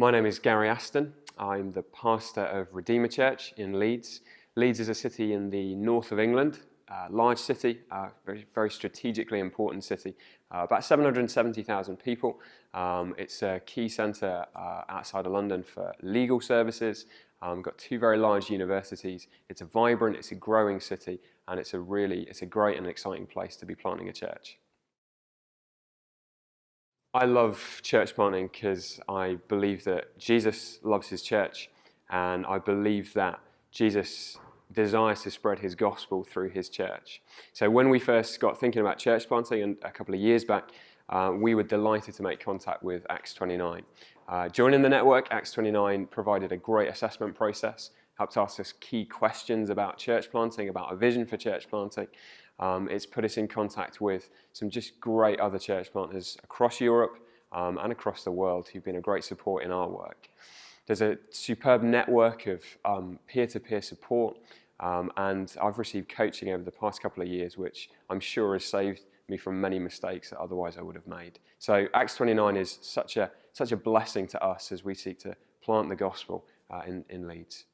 My name is Gary Aston. I'm the pastor of Redeemer Church in Leeds. Leeds is a city in the north of England, a large city, a very, very strategically important city, uh, about 770,000 people. Um, it's a key centre uh, outside of London for legal services. Um, got two very large universities. It's a vibrant, it's a growing city, and it's a really, it's a great and exciting place to be planting a church. I love church planting because I believe that Jesus loves his church and I believe that Jesus desires to spread his gospel through his church. So when we first got thinking about church planting a couple of years back, uh, we were delighted to make contact with Acts 29. Uh, joining the network, Acts 29 provided a great assessment process, helped ask us key questions about church planting, about a vision for church planting, um, it's put us in contact with some just great other church planters across Europe um, and across the world who've been a great support in our work. There's a superb network of um, peer-to-peer um, -peer support and I've received coaching over the past couple of years which I'm sure has saved me from many mistakes that otherwise I would have made. So Acts 29 is such a, such a blessing to us as we seek to plant the gospel uh, in, in Leeds.